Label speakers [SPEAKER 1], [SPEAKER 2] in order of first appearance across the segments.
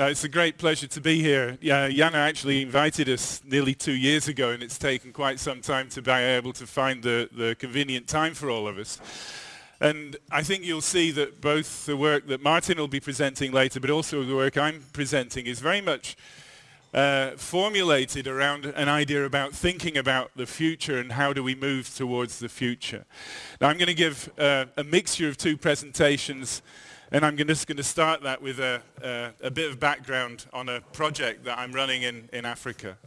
[SPEAKER 1] Uh, it's a great pleasure to be here. Yeah, Jana actually invited us nearly two years ago and it's taken quite some time to be able to find the, the convenient time for all of us. And I think you'll see that both the work that Martin will be presenting later but also the work I'm presenting is very much uh, formulated around an idea about thinking about the future and how do we move towards the future. Now I'm going to give uh, a mixture of two presentations and I'm just going to start that with a, a, a, bit of background on a project that I'm running in, in Africa.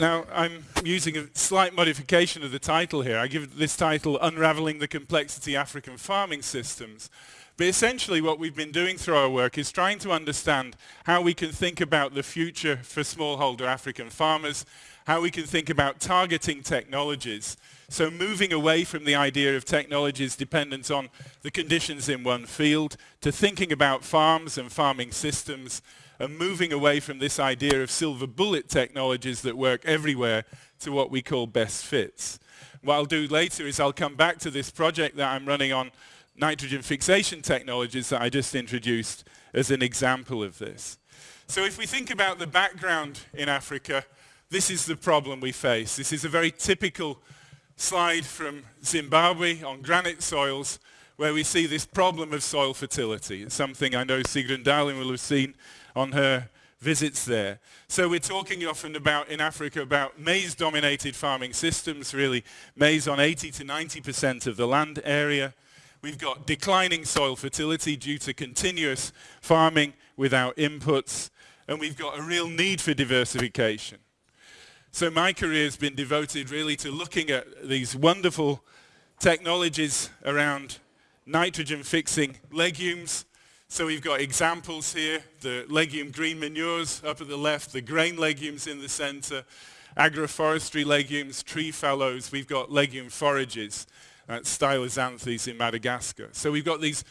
[SPEAKER 1] Now, I'm using a slight modification of the title here. I give this title, Unraveling the Complexity African Farming Systems. But essentially what we've been doing through our work is trying to understand how we can think about the future for smallholder African farmers, how we can think about targeting technologies. So moving away from the idea of technologies dependent on the conditions in one field to thinking about farms and farming systems and moving away from this idea of silver bullet technologies that work everywhere to what we call best fits. What I'll do later is I'll come back to this project that I'm running on nitrogen fixation technologies that I just introduced as an example of this. So if we think about the background in Africa, this is the problem we face. This is a very typical slide from Zimbabwe on granite soils where we see this problem of soil fertility. It's something I know Sigrun Dahlin will have seen on her visits there. So we're talking often about, in Africa, about maize-dominated farming systems, really maize on 80 to 90% of the land area. We've got declining soil fertility due to continuous farming without inputs, and we've got a real need for diversification. So my career has been devoted really to looking at these wonderful technologies around nitrogen fixing legumes, so we've got examples here, the legume green manures up at the left, the grain legumes in the center, agroforestry legumes, tree fallows, we've got legume forages, uh, stylosanthes in Madagascar. So we've got these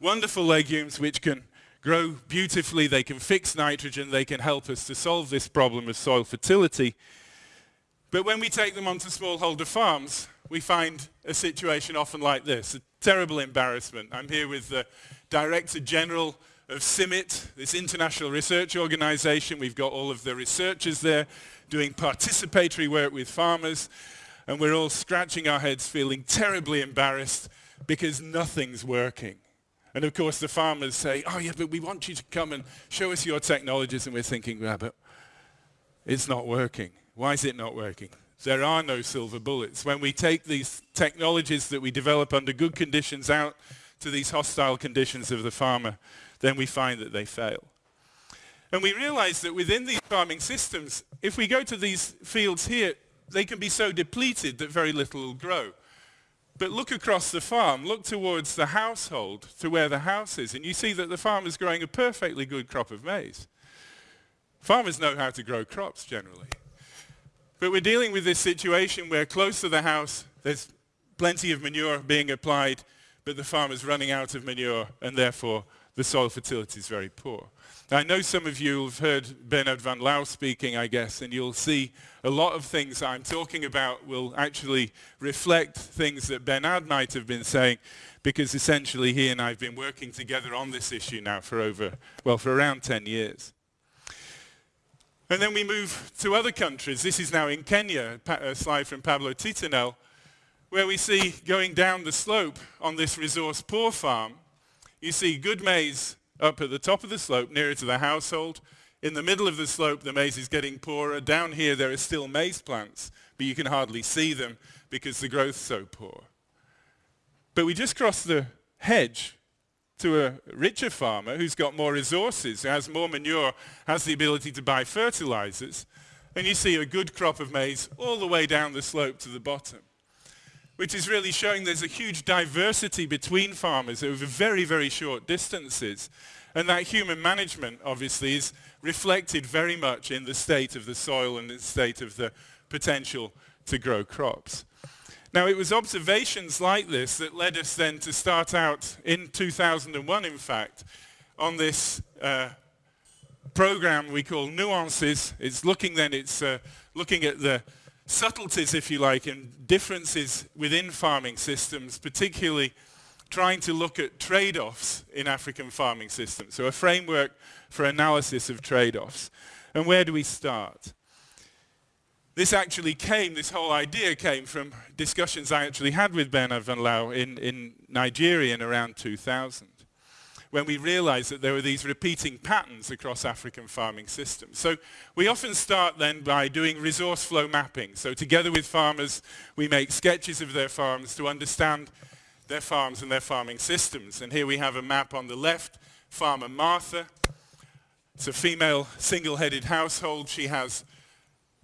[SPEAKER 1] wonderful legumes which can grow beautifully, they can fix nitrogen, they can help us to solve this problem of soil fertility. But when we take them onto smallholder farms, we find a situation often like this, a terrible embarrassment. I'm here with the Director General of CIMMYT, this international research organization. We've got all of the researchers there doing participatory work with farmers, and we're all scratching our heads feeling terribly embarrassed because nothing's working. And of course the farmers say, oh yeah, but we want you to come and show us your technologies, and we're thinking, yeah, but it's not working. Why is it not working? There are no silver bullets. When we take these technologies that we develop under good conditions out to these hostile conditions of the farmer, then we find that they fail. And we realize that within these farming systems, if we go to these fields here, they can be so depleted that very little will grow. But look across the farm, look towards the household, to where the house is, and you see that the farmer's growing a perfectly good crop of maize. Farmers know how to grow crops generally. But we're dealing with this situation where close to the house, there's plenty of manure being applied, but the farmer's running out of manure and therefore the soil fertility is very poor. Now, I know some of you have heard Bernard Vanlauwe speaking, I guess, and you'll see a lot of things I'm talking about will actually reflect things that Bernard might have been saying, because essentially he and I have been working together on this issue now for over, well, for around 10 years. And then we move to other countries. This is now in Kenya, a slide from Pablo Tittonell, where we see going down the slope on this resource poor farm, you see good maize up at the top of the slope nearer to the household. In the middle of the slope, the maize is getting poorer. Down here, there are still maize plants, but you can hardly see them because the growth's so poor. But we just crossed the hedge to a richer farmer who's got more resources, who has more manure, has the ability to buy fertilizers, and you see a good crop of maize all the way down the slope to the bottom, which is really showing there's a huge diversity between farmers over very, very short distances. And that human management, obviously, is reflected very much in the state of the soil and the state of the potential to grow crops. Now, it was observations like this that led us then to start out in 2001, in fact, on this uh, program we call Nuances. It's looking then, it's uh, looking at the subtleties, if you like, and differences within farming systems, particularly trying to look at trade-offs in African farming systems. So a framework for analysis of trade-offs. And where do we start? This actually came, this whole idea came from discussions I actually had with Bernard Vanlauwe in, in Nigeria in around 2000 when we realized that there were these repeating patterns across African farming systems. So we often start then by doing resource flow mapping. So together with farmers, we make sketches of their farms to understand their farms and their farming systems. And here we have a map on the left, farmer Martha. It's a female single-headed household. She has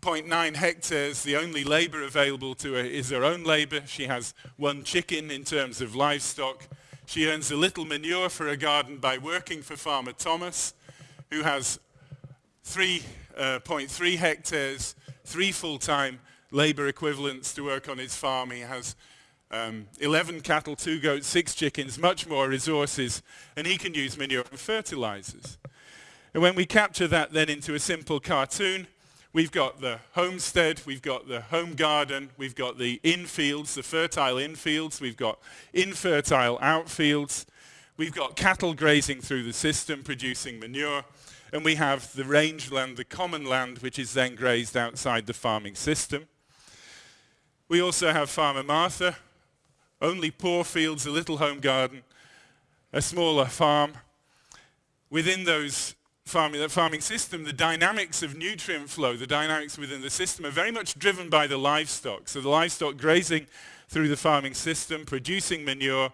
[SPEAKER 1] 0.9 hectares. The only labor available to her is her own labor. She has one chicken in terms of livestock. She earns a little manure for her garden by working for farmer Thomas, who has 3.3 uh, hectares, three full-time labor equivalents to work on his farm. He has um, 11 cattle, two goats, six chickens, much more resources, and he can use manure and fertilizers. And when we capture that then into a simple cartoon, We've got the homestead, we've got the home garden, we've got the infields, the fertile infields, we've got infertile outfields, we've got cattle grazing through the system producing manure, and we have the rangeland, the common land, which is then grazed outside the farming system. We also have Farmer Martha, only poor fields, a little home garden, a smaller farm. Within those farming, that farming system, the dynamics of nutrient flow, the dynamics within the system are very much driven by the livestock. So the livestock grazing through the farming system, producing manure,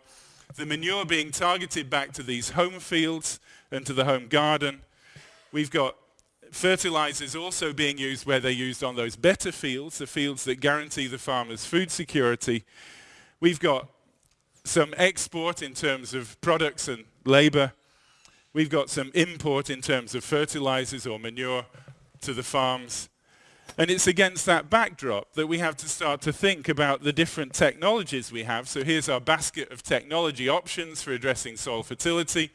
[SPEAKER 1] the manure being targeted back to these home fields and to the home garden. We've got fertilizers also being used where they're used on those better fields, the fields that guarantee the farmers food security. We've got some export in terms of products and labor. We've got some import in terms of fertilizers or manure to the farms. And it's against that backdrop that we have to start to think about the different technologies we have. So here's our basket of technology options for addressing soil fertility.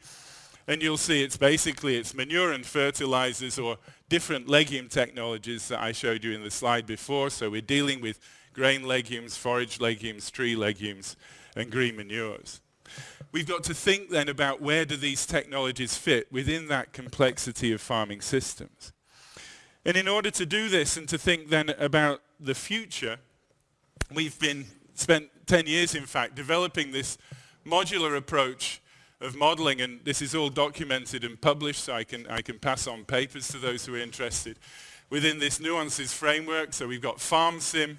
[SPEAKER 1] And you'll see it's basically it's manure and fertilizers or different legume technologies that I showed you in the slide before. So we're dealing with grain legumes, forage legumes, tree legumes, and green manures we've got to think then about where do these technologies fit within that complexity of farming systems. And in order to do this and to think then about the future, we've been spent 10 years, in fact, developing this modular approach of modeling, and this is all documented and published, so I can, I can pass on papers to those who are interested. Within this nuances framework, so we've got FarmSim,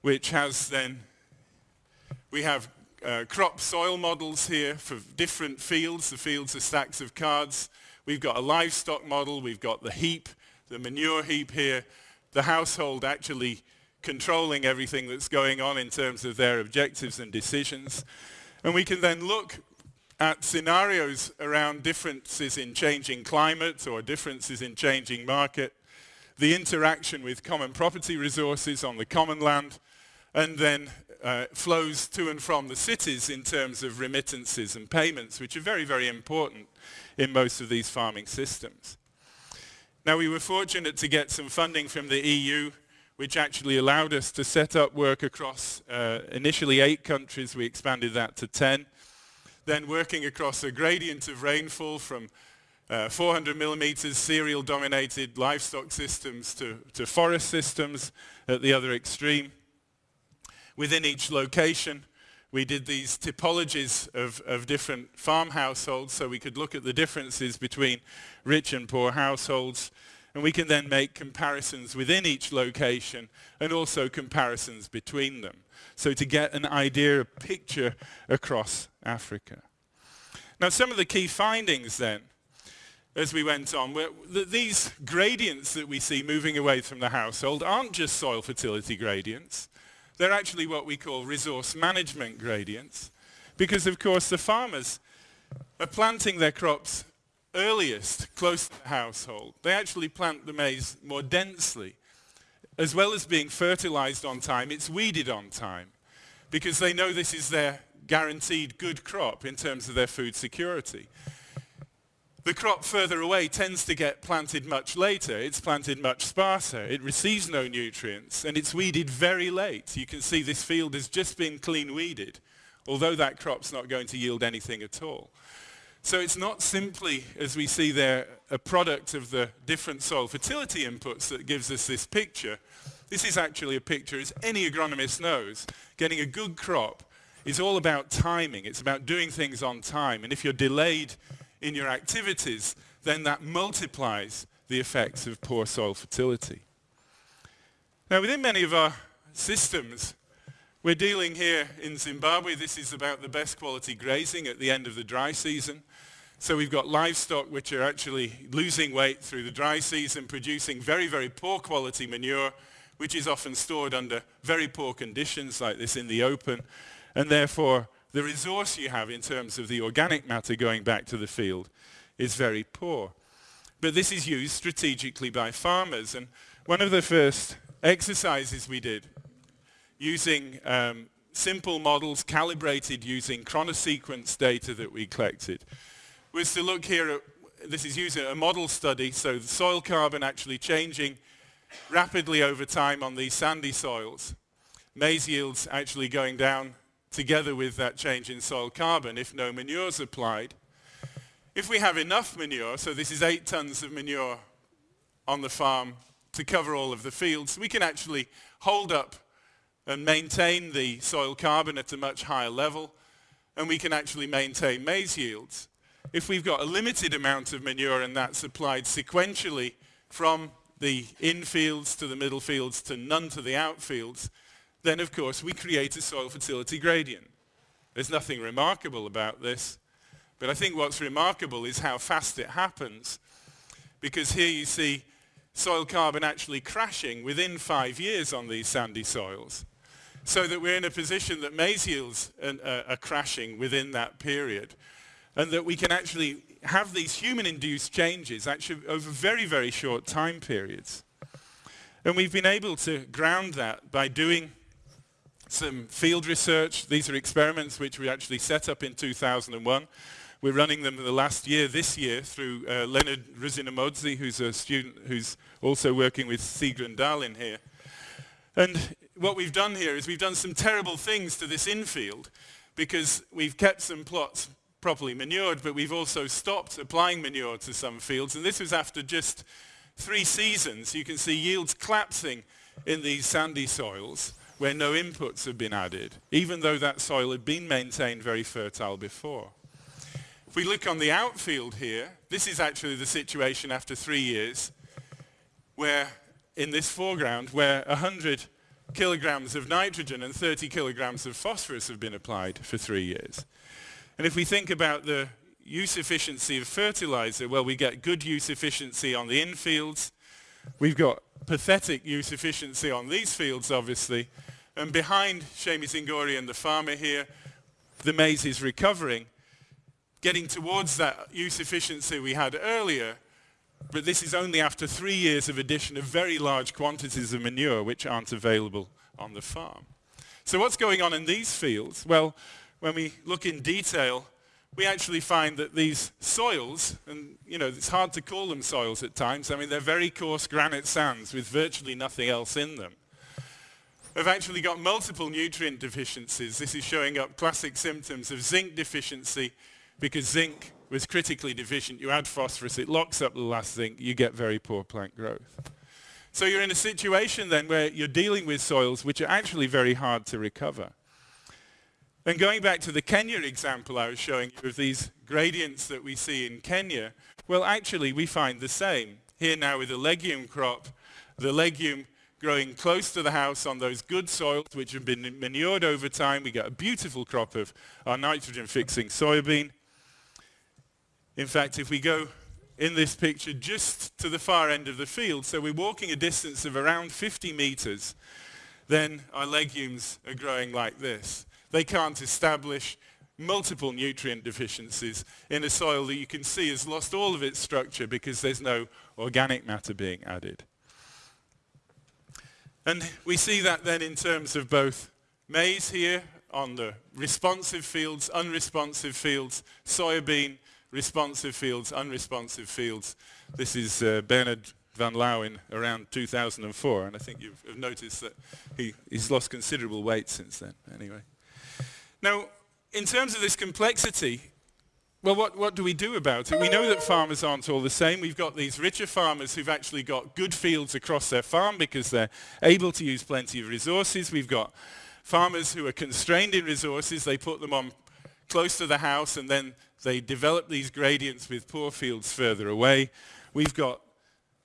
[SPEAKER 1] which has then, we have uh, crop soil models here for different fields. The fields are stacks of cards. We've got a livestock model. We've got the heap, the manure heap here. The household actually controlling everything that's going on in terms of their objectives and decisions. And we can then look at scenarios around differences in changing climate or differences in changing market, the interaction with common property resources on the common land, and then uh, flows to and from the cities in terms of remittances and payments, which are very, very important in most of these farming systems. Now, we were fortunate to get some funding from the EU, which actually allowed us to set up work across uh, initially eight countries. We expanded that to 10. Then working across a gradient of rainfall from uh, 400 millimeters cereal dominated livestock systems to, to forest systems at the other extreme. Within each location, we did these typologies of, of different farm households so we could look at the differences between rich and poor households and we can then make comparisons within each location and also comparisons between them. So to get an idea, a picture across Africa. Now some of the key findings then as we went on were that these gradients that we see moving away from the household aren't just soil fertility gradients. They're actually what we call resource management gradients because of course the farmers are planting their crops earliest close to the household. They actually plant the maize more densely. As well as being fertilized on time, it's weeded on time because they know this is their guaranteed good crop in terms of their food security. The crop further away tends to get planted much later. It's planted much sparser. It receives no nutrients and it's weeded very late. You can see this field has just been clean weeded, although that crop's not going to yield anything at all. So it's not simply, as we see there, a product of the different soil fertility inputs that gives us this picture. This is actually a picture, as any agronomist knows, getting a good crop is all about timing. It's about doing things on time. And if you're delayed in your activities, then that multiplies the effects of poor soil fertility. Now, within many of our systems, we're dealing here in Zimbabwe, this is about the best quality grazing at the end of the dry season. So we've got livestock which are actually losing weight through the dry season, producing very, very poor quality manure, which is often stored under very poor conditions like this in the open. And therefore, the resource you have in terms of the organic matter going back to the field is very poor. But this is used strategically by farmers. And one of the first exercises we did using um, simple models calibrated using chronosequence data that we collected was to look here at, this is using a model study, so the soil carbon actually changing rapidly over time on these sandy soils. Maize yields actually going down together with that change in soil carbon if no manure is applied. If we have enough manure, so this is eight tons of manure on the farm to cover all of the fields, we can actually hold up and maintain the soil carbon at a much higher level and we can actually maintain maize yields if we've got a limited amount of manure and that's applied sequentially from the infields to the middle fields to none to the outfields, then of course we create a soil fertility gradient. There's nothing remarkable about this, but I think what's remarkable is how fast it happens because here you see soil carbon actually crashing within five years on these sandy soils so that we're in a position that maize yields are, uh, are crashing within that period and that we can actually have these human-induced changes actually over very, very short time periods. And we've been able to ground that by doing some field research. These are experiments which we actually set up in 2001. We're running them the last year, this year, through uh, Leonard Rusinamhodzi, who's a student who's also working with Sigrun Dahlin here. And what we've done here is we've done some terrible things to this infield because we've kept some plots properly manured, but we've also stopped applying manure to some fields. And this was after just three seasons. You can see yields collapsing in these sandy soils where no inputs have been added, even though that soil had been maintained very fertile before. If we look on the outfield here, this is actually the situation after three years, where in this foreground, where 100 kilograms of nitrogen and 30 kilograms of phosphorus have been applied for three years. And if we think about the use efficiency of fertilizer, well, we get good use efficiency on the infields. We've got pathetic use efficiency on these fields, obviously. And behind Shamie Zingore and the farmer here, the maize is recovering, getting towards that use efficiency we had earlier. But this is only after three years of addition of very large quantities of manure which aren't available on the farm. So what's going on in these fields? Well, when we look in detail, we actually find that these soils, and you know, it's hard to call them soils at times, I mean, they're very coarse granite sands with virtually nothing else in them, have actually got multiple nutrient deficiencies. This is showing up classic symptoms of zinc deficiency because zinc was critically deficient. You add phosphorus, it locks up the last zinc, you get very poor plant growth. So you're in a situation then where you're dealing with soils which are actually very hard to recover. And going back to the Kenya example I was showing you of these gradients that we see in Kenya, well actually we find the same. Here now with a legume crop, the legume growing close to the house on those good soils which have been manured over time. We get a beautiful crop of our nitrogen-fixing soybean. In fact, if we go in this picture just to the far end of the field, so we're walking a distance of around 50 meters, then our legumes are growing like this. They can't establish multiple nutrient deficiencies in a soil that you can see has lost all of its structure because there's no organic matter being added. And we see that then in terms of both maize here on the responsive fields, unresponsive fields, soybean, responsive fields, unresponsive fields. This is uh, Bernard Vanlauwe around 2004, and I think you've noticed that he, he's lost considerable weight since then, anyway. Now, in terms of this complexity, well, what, what do we do about it? We know that farmers aren't all the same. We've got these richer farmers who've actually got good fields across their farm because they're able to use plenty of resources. We've got farmers who are constrained in resources. They put them on close to the house and then they develop these gradients with poor fields further away. We've got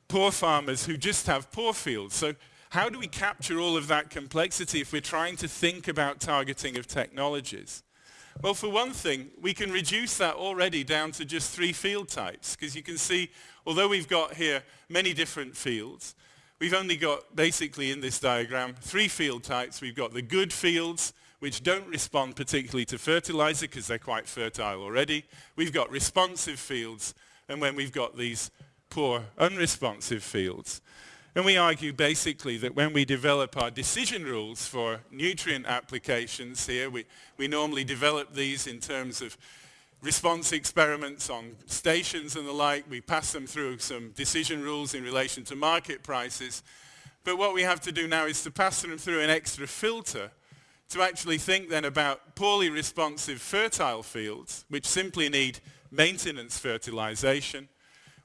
[SPEAKER 1] poor farmers who just have poor fields. So how do we capture all of that complexity if we're trying to think about targeting of technologies? Well, for one thing, we can reduce that already down to just three field types, because you can see, although we've got here many different fields, we've only got, basically in this diagram, three field types. We've got the good fields, which don't respond particularly to fertilizer because they're quite fertile already. We've got responsive fields, and when we've got these poor unresponsive fields. And we argue basically that when we develop our decision rules for nutrient applications here, we, we normally develop these in terms of response experiments on stations and the like. We pass them through some decision rules in relation to market prices. But what we have to do now is to pass them through an extra filter to actually think then about poorly responsive fertile fields, which simply need maintenance fertilization,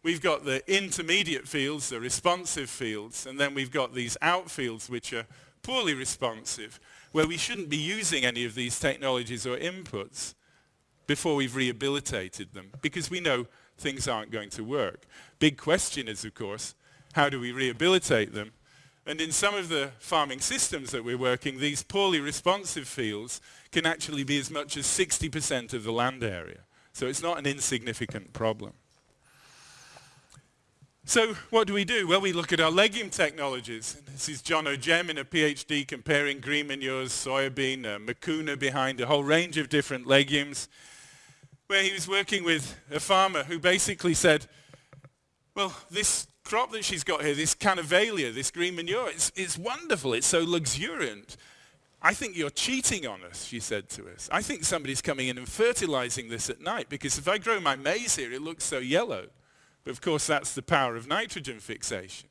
[SPEAKER 1] We've got the intermediate fields, the responsive fields, and then we've got these outfields which are poorly responsive, where we shouldn't be using any of these technologies or inputs before we've rehabilitated them, because we know things aren't going to work. Big question is, of course, how do we rehabilitate them? And in some of the farming systems that we're working, these poorly responsive fields can actually be as much as 60% of the land area. So it's not an insignificant problem. So what do we do? Well, we look at our legume technologies. This is John Ojiem in a PhD comparing green manures, soybean, uh, mucuna behind a whole range of different legumes, where he was working with a farmer who basically said, well, this crop that she's got here, this canavalia, this green manure, it's, it's wonderful. It's so luxuriant. I think you're cheating on us, she said to us. I think somebody's coming in and fertilizing this at night because if I grow my maize here, it looks so yellow. But of course, that's the power of nitrogen fixation.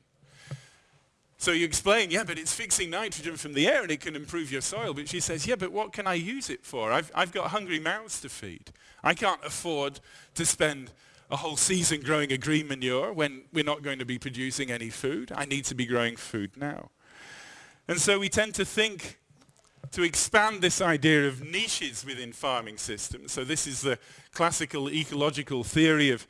[SPEAKER 1] So you explain, yeah, but it's fixing nitrogen from the air and it can improve your soil. But she says, yeah, but what can I use it for? I've, I've got hungry mouths to feed. I can't afford to spend a whole season growing a green manure when we're not going to be producing any food. I need to be growing food now. And so we tend to think to expand this idea of niches within farming systems. So this is the classical ecological theory of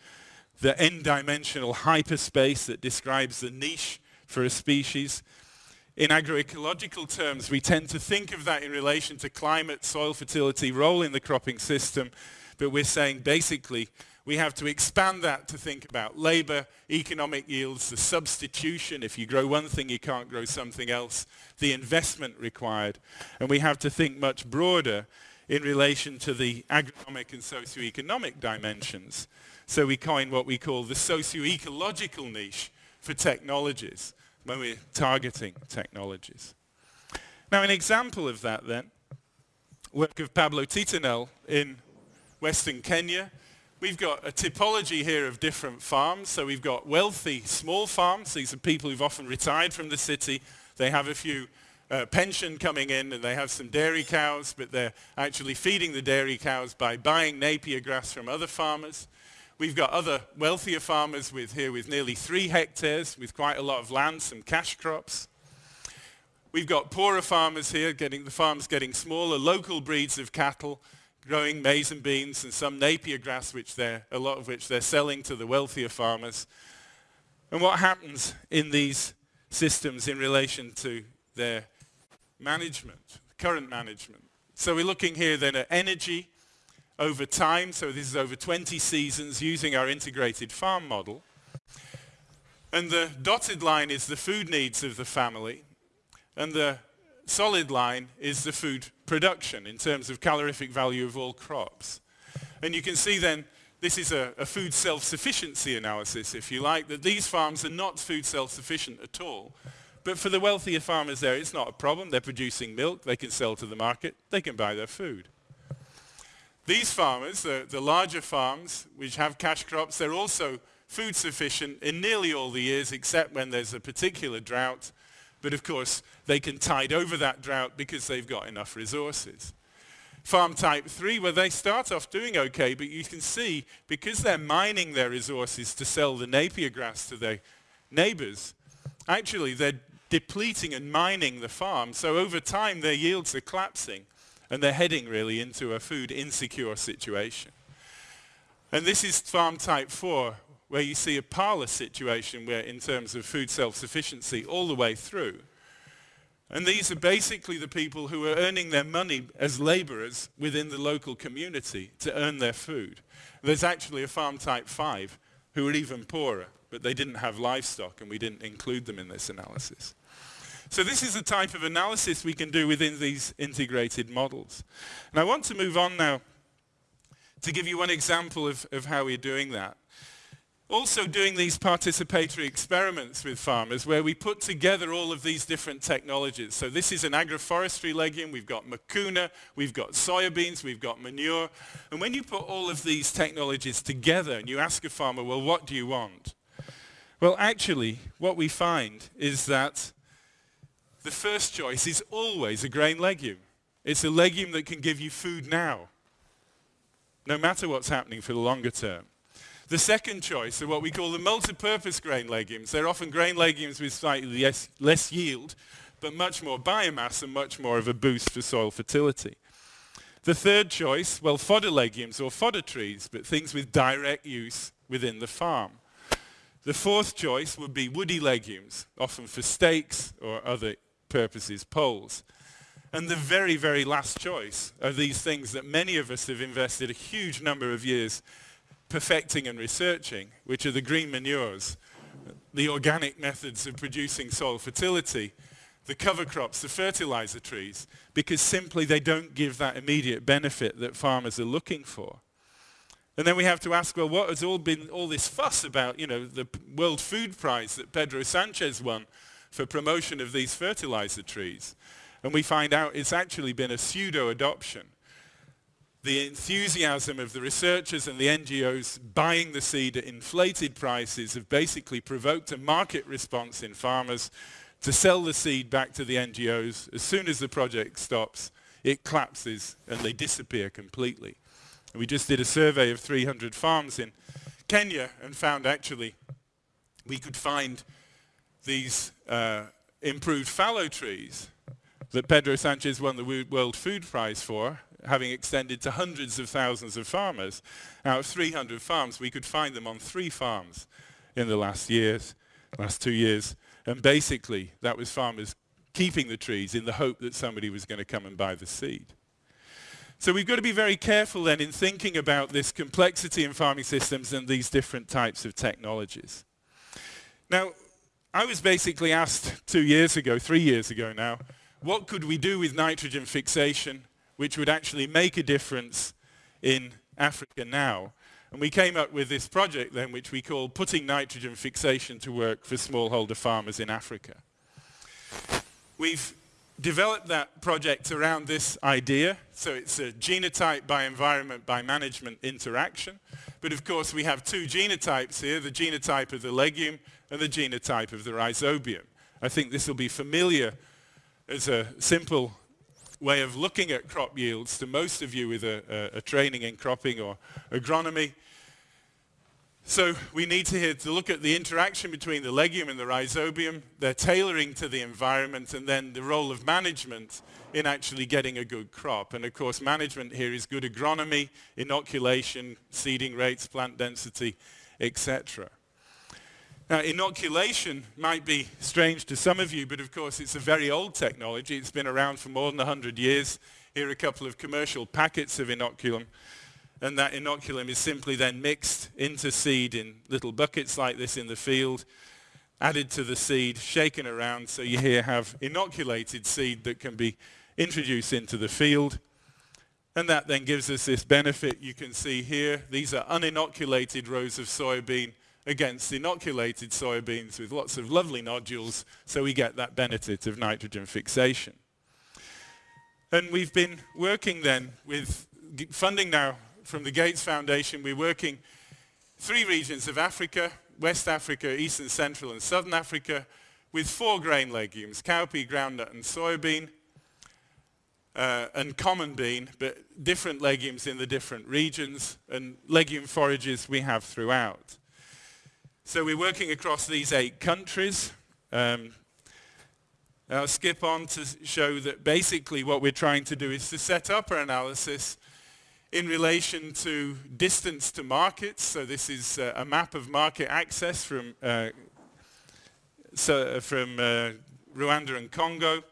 [SPEAKER 1] the n-dimensional hyperspace that describes the niche for a species. In agroecological terms, we tend to think of that in relation to climate, soil fertility, role in the cropping system, but we're saying basically we have to expand that to think about labor, economic yields, the substitution. If you grow one thing, you can't grow something else, the investment required. And we have to think much broader in relation to the agronomic and socio-economic dimensions. So we coin what we call the socio-ecological niche for technologies when we're targeting technologies. Now an example of that then, work of Pablo Tittonell in Western Kenya. We've got a typology here of different farms. So we've got wealthy small farms. These are people who've often retired from the city. They have a few uh, pension coming in and they have some dairy cows, but they're actually feeding the dairy cows by buying Napier grass from other farmers. We've got other wealthier farmers with here with nearly three hectares with quite a lot of land, some cash crops. We've got poorer farmers here, getting the farms getting smaller, local breeds of cattle, growing maize and beans and some Napier grass, which they're, a lot of which they're selling to the wealthier farmers. And what happens in these systems in relation to their management, current management? So we're looking here then at energy, over time, so this is over 20 seasons using our integrated farm model. And the dotted line is the food needs of the family, and the solid line is the food production in terms of calorific value of all crops. And you can see then this is a, a food self-sufficiency analysis, if you like, that these farms are not food self-sufficient at all. But for the wealthier farmers there, it's not a problem. They're producing milk, they can sell to the market, they can buy their food. These farmers, the, the larger farms, which have cash crops, they're also food sufficient in nearly all the years except when there's a particular drought. But of course, they can tide over that drought because they've got enough resources. Farm type 3, where they start off doing okay, but you can see, because they're mining their resources to sell the Napier grass to their neighbors, actually they're depleting and mining the farm. So over time, their yields are collapsing and they're heading really into a food insecure situation. And this is farm type 4, where you see a parlor situation where in terms of food self-sufficiency all the way through. And these are basically the people who are earning their money as laborers within the local community to earn their food. There's actually a farm type 5 who are even poorer, but they didn't have livestock and we didn't include them in this analysis. So this is the type of analysis we can do within these integrated models. And I want to move on now to give you one example of, of how we're doing that. Also doing these participatory experiments with farmers where we put together all of these different technologies. So this is an agroforestry legume, we've got mucuna, we've got soybeans, we've got manure. And when you put all of these technologies together and you ask a farmer, well, what do you want? Well, actually, what we find is that the first choice is always a grain legume. It's a legume that can give you food now, no matter what's happening for the longer term. The second choice are what we call the multi-purpose grain legumes. They're often grain legumes with slightly less, less yield, but much more biomass and much more of a boost for soil fertility. The third choice, well, fodder legumes or fodder trees, but things with direct use within the farm. The fourth choice would be woody legumes, often for steaks or other purposes poles. And the very, very last choice are these things that many of us have invested a huge number of years perfecting and researching, which are the green manures, the organic methods of producing soil fertility, the cover crops, the fertilizer trees, because simply they don't give that immediate benefit that farmers are looking for. And then we have to ask, well, what has all been all this fuss about, you know, the World Food Prize that Pedro Sanchez won for promotion of these fertilizer trees. And we find out it's actually been a pseudo-adoption. The enthusiasm of the researchers and the NGOs buying the seed at inflated prices have basically provoked a market response in farmers to sell the seed back to the NGOs. As soon as the project stops, it collapses and they disappear completely. And we just did a survey of 300 farms in Kenya and found actually we could find these uh, improved fallow trees that Pedro Sanchez won the World Food Prize for, having extended to hundreds of thousands of farmers. Out of 300 farms, we could find them on three farms in the last years, last two years. And basically, that was farmers keeping the trees in the hope that somebody was going to come and buy the seed. So we've got to be very careful then in thinking about this complexity in farming systems and these different types of technologies. Now, I was basically asked two years ago, three years ago now, what could we do with nitrogen fixation which would actually make a difference in Africa now? And we came up with this project then which we call Putting Nitrogen Fixation to Work for Smallholder Farmers in Africa. We've developed that project around this idea. So it's a genotype by environment by management interaction. But of course we have two genotypes here, the genotype of the legume and the genotype of the rhizobium. I think this will be familiar as a simple way of looking at crop yields to most of you with a, a, a training in cropping or agronomy. So we need to, to look at the interaction between the legume and the rhizobium, their tailoring to the environment, and then the role of management in actually getting a good crop. And of course, management here is good agronomy, inoculation, seeding rates, plant density, etc. Now, inoculation might be strange to some of you, but of course it's a very old technology. It's been around for more than 100 years. Here are a couple of commercial packets of inoculum and that inoculum is simply then mixed into seed in little buckets like this in the field, added to the seed, shaken around so you here have inoculated seed that can be introduced into the field. And that then gives us this benefit you can see here. These are uninoculated rows of soybean against inoculated soybeans with lots of lovely nodules, so we get that benefit of nitrogen fixation. And we've been working then with funding now from the Gates Foundation, we're working three regions of Africa, West Africa, Eastern Central and Southern Africa, with four grain legumes, cowpea, groundnut and soybean, uh, and common bean, but different legumes in the different regions, and legume forages we have throughout. So we're working across these eight countries. Um, I'll skip on to show that basically what we're trying to do is to set up our analysis in relation to distance to markets. So this is uh, a map of market access from, uh, so, uh, from uh, Rwanda and Congo.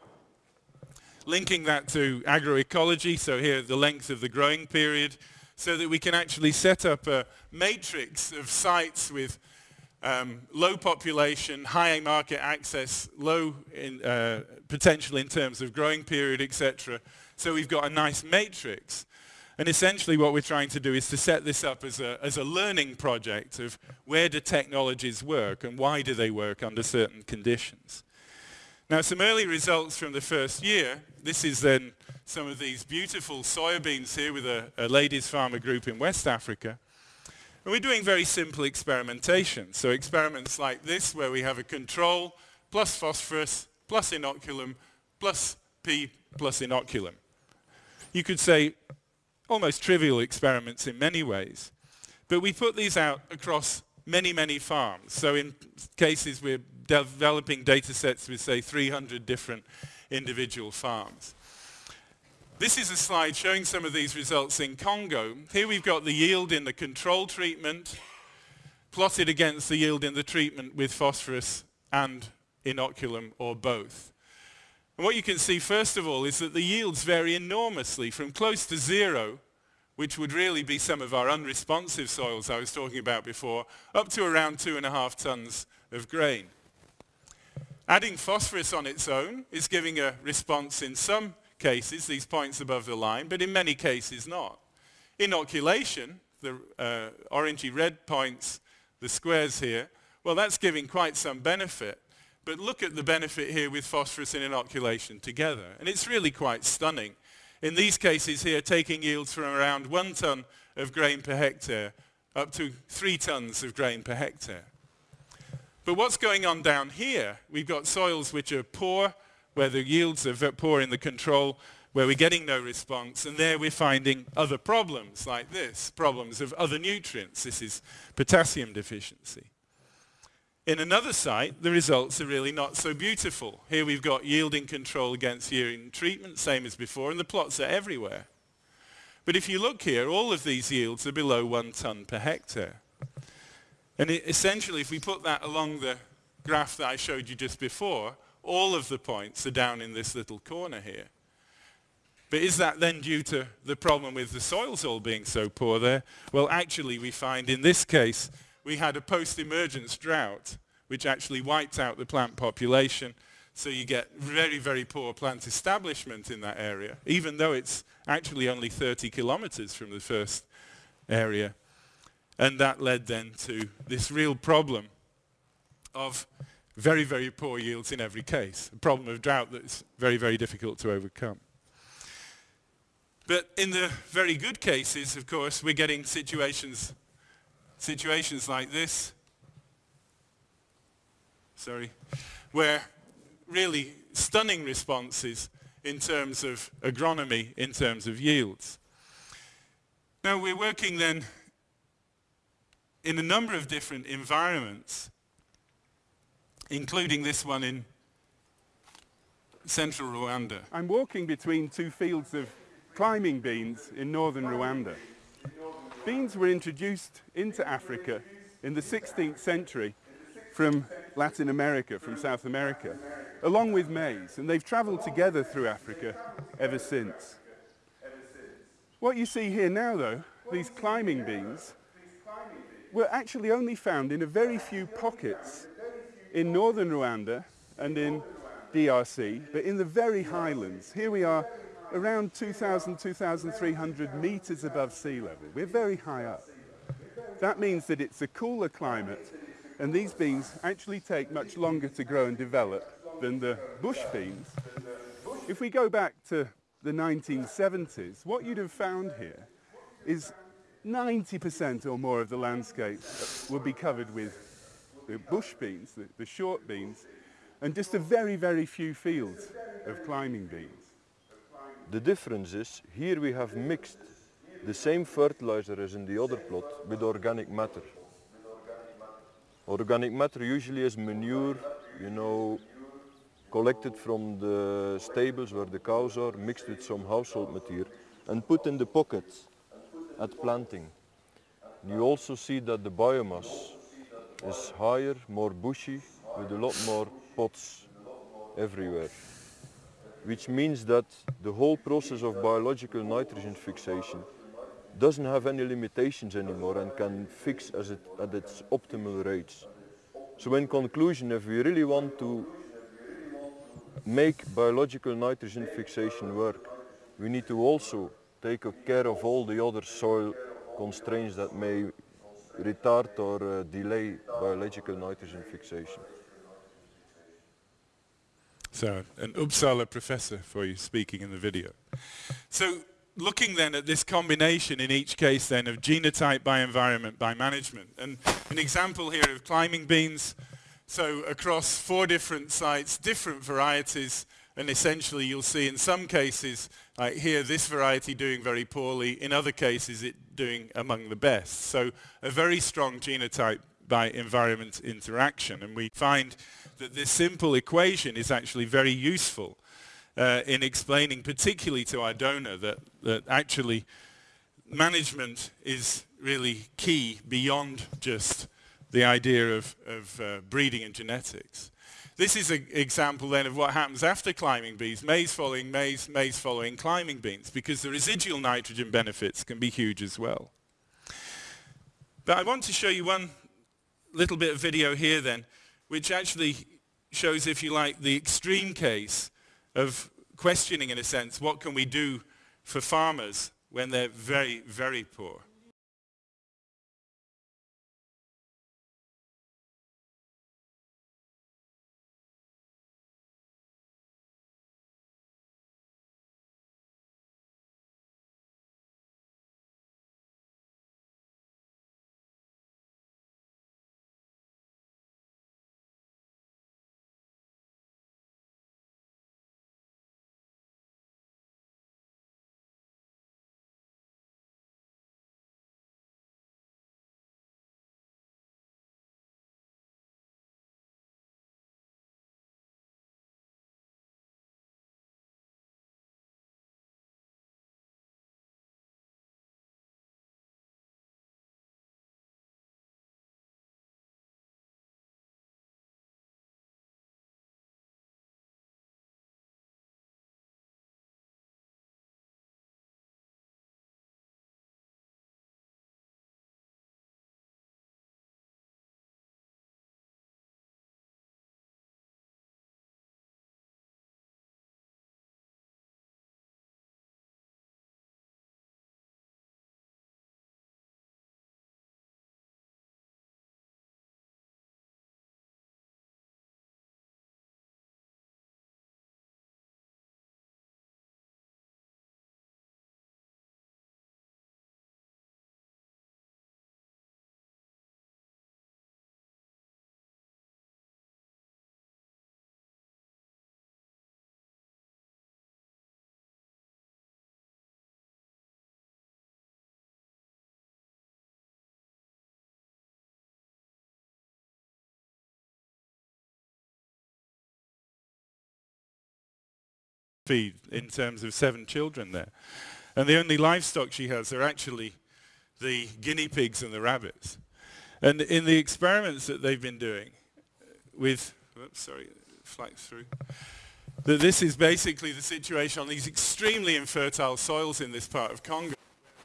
[SPEAKER 1] Linking that to agroecology, so here the length of the growing period, so that we can actually set up a matrix of sites with um, low population, high market access, low in, uh, potential in terms of growing period, etc. So we've got a nice matrix. And essentially what we're trying to do is to set this up as a, as a learning project of where do technologies work and why do they work under certain conditions. Now some early results from the first year. This is then some of these beautiful soybeans here with a, a ladies farmer group in West Africa. And we're doing very simple experimentation. So experiments like this where we have a control plus phosphorus plus inoculum plus P plus inoculum. You could say almost trivial experiments in many ways. But we put these out across many, many farms. So in cases we're developing data sets with, say, 300 different individual farms. This is a slide showing some of these results in Congo. Here we've got the yield in the control treatment plotted against the yield in the treatment with phosphorus and inoculum or both. And what you can see first of all is that the yields vary enormously from close to zero, which would really be some of our unresponsive soils I was talking about before, up to around two and a half tons of grain. Adding phosphorus on its own is giving a response in some cases, these points above the line, but in many cases not. Inoculation, the uh, orangey red points, the squares here, well that's giving quite some benefit. But look at the benefit here with phosphorus and inoculation together. And it's really quite stunning. In these cases here, taking yields from around one ton of grain per hectare up to three tons of grain per hectare. But what's going on down here? We've got soils which are poor, where the yields are poor in the control, where we're getting no response, and there we're finding other problems like this, problems of other nutrients. This is potassium deficiency. In another site, the results are really not so beautiful. Here we've got yielding control against yielding treatment, same as before, and the plots are everywhere. But if you look here, all of these yields are below one ton per hectare. And it, essentially, if we put that along the graph that I showed you just before, all of the points are down in this little corner here. But is that then due to the problem with the soils all being so poor there? Well, actually, we find in this case we had a post-emergence drought, which actually wiped out the plant population. So you get very, very poor plant establishment in that area, even though it's actually only 30 kilometers from the first area. And that led then to this real problem of very, very poor yields in every case. A problem of drought that's very, very difficult to overcome. But in the very good cases, of course, we're getting situations, situations like this, sorry, where really stunning responses in terms of agronomy, in terms of yields. Now we're working then in a number of different environments, including this one in central Rwanda.
[SPEAKER 2] I'm walking between two fields of climbing beans in northern Rwanda. Beans were introduced into Africa in the 16th century from Latin America, from South America, along with maize, and they've traveled together through Africa ever since. What you see here now, though, these climbing beans, were actually only found in a very few pockets in northern Rwanda and in DRC, but in the very highlands. Here we are around 2,000, 2,300 meters above sea level. We're very high up. That means that it's a cooler climate and these beans actually take much longer to grow and develop than the bush beans. If we go back to the 1970s, what you'd have found here is 90% or more of the landscape would be covered with the bush beans, the, the short beans, and just a very, very few fields of climbing beans.
[SPEAKER 3] The difference is, here we have mixed the same fertilizer as in the other plot with organic matter. Organic matter usually is manure, you know, collected from the stables where the cows are, mixed with some household material and put in the pockets at planting. You also see that the biomass is higher, more bushy, with a lot more pots everywhere. Which means that the whole process of biological nitrogen fixation doesn't have any limitations anymore and can fix as it, at its optimal rates. So in conclusion, if we really want to make biological nitrogen fixation work, we need to also take care of all the other soil constraints that may retard or uh, delay biological nitrogen fixation.
[SPEAKER 1] So, an Uppsala professor for you speaking in the video. So, looking then at this combination in each case then of genotype by environment by management. And an example here of climbing beans, so across four different sites, different varieties, and essentially you'll see in some cases, here, this variety doing very poorly, in other cases it doing among the best. So a very strong genotype by environment interaction. And we find that this simple equation is actually very useful uh, in explaining particularly to our donor that, that actually management is really key beyond just the idea of, of uh, breeding and genetics. This is an example then of what happens after climbing beans, maize following maize, maize following climbing beans, because the residual nitrogen benefits can be huge as well. But I want to show you one little bit of video here then, which actually shows, if you like, the extreme case of questioning, in a sense, what can we do for farmers when they're very, very poor. Feed in terms of seven children there. And the only livestock she has are actually the guinea pigs and the rabbits. And in the experiments that they've been doing with, oops, sorry, flags through, that this is basically the situation on these extremely infertile soils in this part of Congo.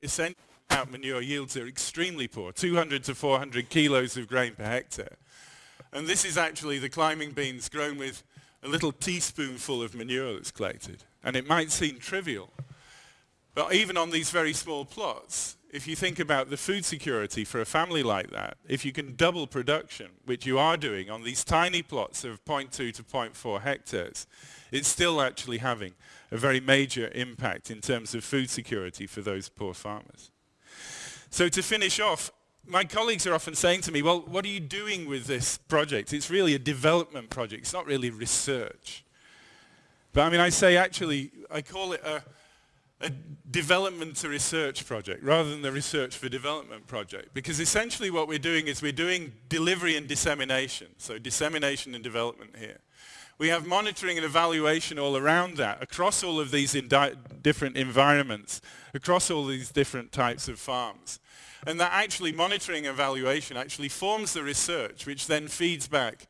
[SPEAKER 1] Essentially, out manure yields are extremely poor, 200 to 400 kilos of grain per hectare. And this is actually the climbing beans grown with a little teaspoonful of manure that's collected. And it might seem trivial, but even on these very small plots, if you think about the food security for a family like that, if you can double production, which you are doing on these tiny plots of 0.2 to 0.4 hectares, it's still actually having a very major impact in terms of food security for those poor farmers. So to finish off, my colleagues are often saying to me, well, what are you doing with this project? It's really a development project. It's not really research. But I mean, I say actually, I call it a, a development to research project rather than the research for development project. Because essentially what we're doing is we're doing delivery and dissemination. So dissemination and development here. We have monitoring and evaluation all around that, across all of these different environments, across all these different types of farms. And that actually monitoring and evaluation actually forms the research, which then feeds back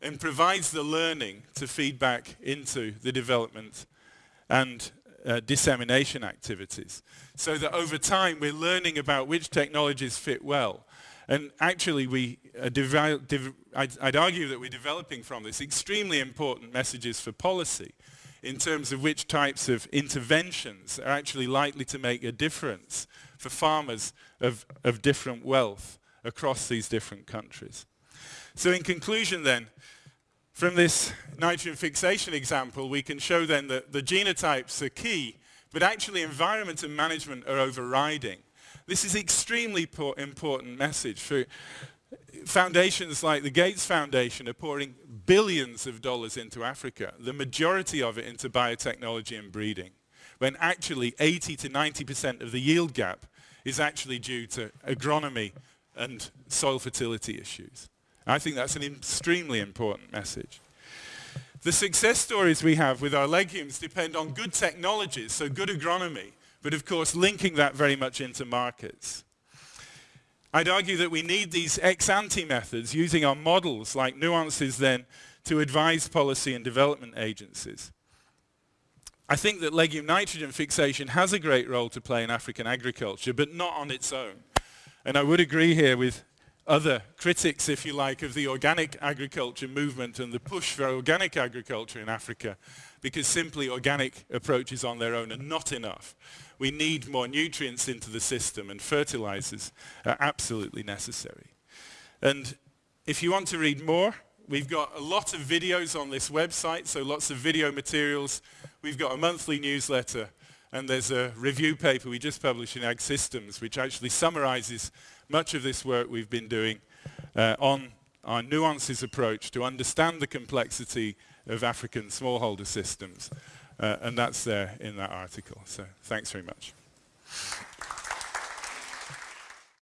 [SPEAKER 1] and provides the learning to feed back into the development and uh, dissemination activities. So that over time we're learning about which technologies fit well. And actually we, I'd, I'd argue that we're developing from this extremely important messages for policy in terms of which types of interventions are actually likely to make a difference for farmers of, of different wealth across these different countries. So in conclusion then, from this nitrogen fixation example, we can show then that the genotypes are key, but actually environment and management are overriding. This is extremely important message for foundations like the Gates Foundation are pouring billions of dollars into Africa, the majority of it into biotechnology and breeding, when actually 80 to 90% of the yield gap is actually due to agronomy and soil fertility issues. I think that's an extremely important message. The success stories we have with our legumes depend on good technologies, so good agronomy, but of course linking that very much into markets. I'd argue that we need these ex-ante methods using our models like nuances then to advise policy and development agencies. I think that legume nitrogen fixation has a great role to play in African agriculture, but not on its own. And I would agree here with other critics, if you like, of the organic agriculture movement and the push for organic agriculture in Africa, because simply organic approaches on their own are not enough. We need more nutrients into the system and fertilizers are absolutely necessary. And if you want to read more, we've got a lot of videos on this website, so lots of video materials. We've got a monthly newsletter and there's a review paper we just published in Ag Systems which actually summarizes much of this work we've been doing uh, on our nuances approach to understand the complexity of African smallholder systems. Uh, and that's there in that article. So thanks very much.